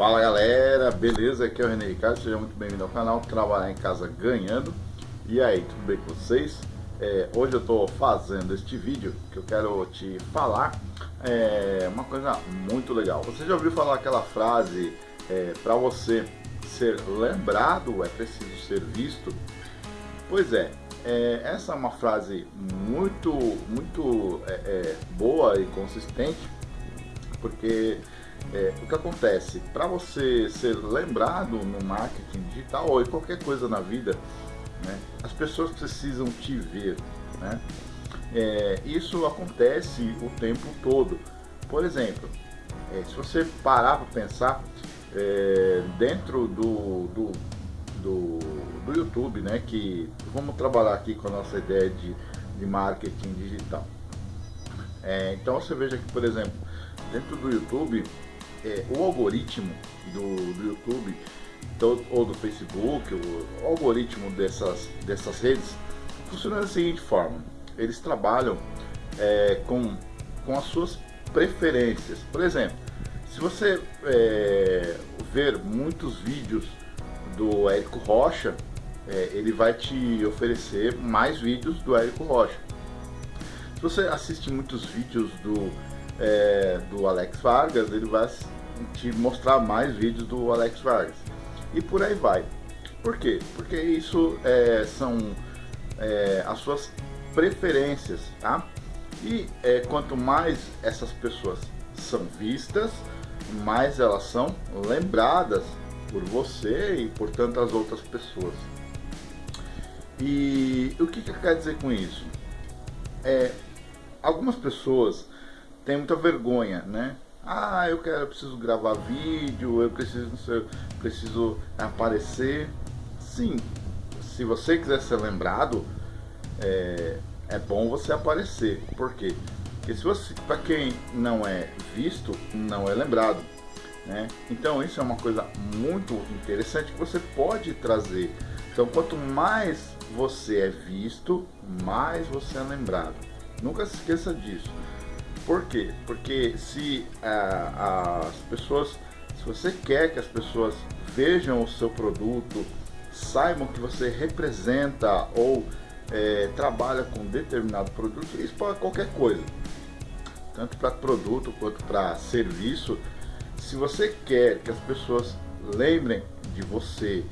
Fala galera, beleza? Aqui é o René Ricardo, seja muito bem-vindo ao canal Trabalhar em Casa Ganhando E aí, tudo bem com vocês? É, hoje eu estou fazendo este vídeo que eu quero te falar é, uma coisa muito legal Você já ouviu falar aquela frase, é, para você ser lembrado é preciso ser visto? Pois é, é essa é uma frase muito, muito é, é, boa e consistente Porque é, o que acontece? Para você ser lembrado no marketing digital ou em qualquer coisa na vida, né, as pessoas precisam te ver. Né? É, isso acontece o tempo todo. Por exemplo, é, se você parar para pensar é, dentro do, do, do, do, YouTube, né, que vamos trabalhar aqui com a nossa ideia de, de marketing digital. É, então você veja que, por exemplo, dentro do YouTube, é, o algoritmo do, do YouTube do, ou do Facebook, o, algoritmo dessas, dessas redes funciona da seguinte forma: eles trabalham é, com, com as suas preferências. Por exemplo, se você é, ver muitos vídeos do Érico Rocha, é, ele vai te oferecer mais vídeos do Érico Rocha. Se você assiste muitos vídeos do é, do Alex Vargas, ele vai te mostrar mais vídeos do Alex Vargas. E por aí vai. Por quê? Porque isso é, são é, as suas preferências, tá? E é, quanto mais essas pessoas são vistas, mais elas são lembradas por você e por tantas outras pessoas. E o que, que quer dizer com isso? É, algumas pessoas tem muita vergonha, né? Ah, eu quero, eu preciso gravar vídeo, eu preciso, preciso aparecer. Sim, se você quiser ser lembrado, é, é bom você aparecer. Por quê? Porque se você, para quem não é visto, não é lembrado. Né? Então isso é uma coisa muito interessante que você pode trazer. Então quanto mais você é visto, mais você é lembrado. Nunca se esqueça disso. Por quê? Porque se ah, as pessoas, se você quer que as pessoas vejam o seu produto, saibam que você representa ou é, trabalha com determinado produto, isso para qualquer coisa, tanto para produto quanto para serviço. Se você quer que as pessoas lembrem de você,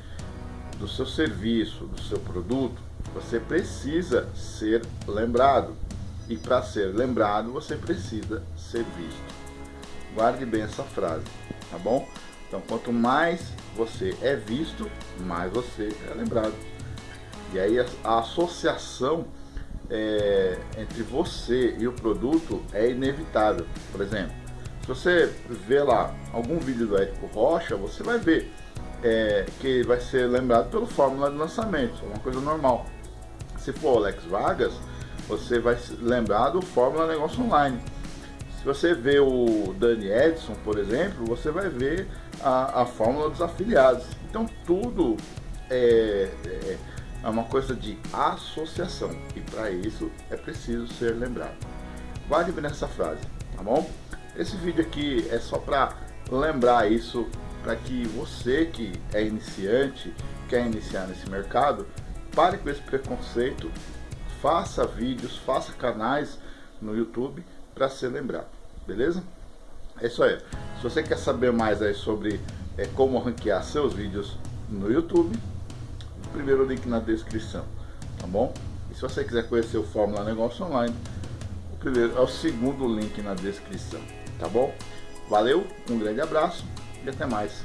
do seu serviço, do seu produto, você precisa ser lembrado. E para ser lembrado, você precisa ser visto. Guarde bem essa frase, tá bom? Então, quanto mais você é visto, mais você é lembrado. E aí a, a associação é, entre você e o produto é inevitável. Por exemplo, se você vê lá algum vídeo do Érico Rocha, você vai ver é, que vai ser lembrado pelo fórmula de lançamento, é uma coisa normal. Se for Alex Vargas, você vai lembrar do Fórmula Negócio Online. Se você vê o Dani Edson, por exemplo, você vai ver a, a fórmula dos afiliados. Então tudo é, é, é uma coisa de associação e para isso é preciso ser lembrado. Guarde bem nessa frase, tá bom? Esse vídeo aqui é só para lembrar isso, para que você que é iniciante, quer iniciar nesse mercado, pare com esse preconceito faça vídeos, faça canais no YouTube para ser lembrado, beleza? É isso aí. Se você quer saber mais aí sobre é, como ranquear seus vídeos no YouTube, o primeiro link na descrição, tá bom? E se você quiser conhecer o Fórmula Negócio Online, o primeiro é o segundo link na descrição, tá bom? Valeu, um grande abraço e até mais.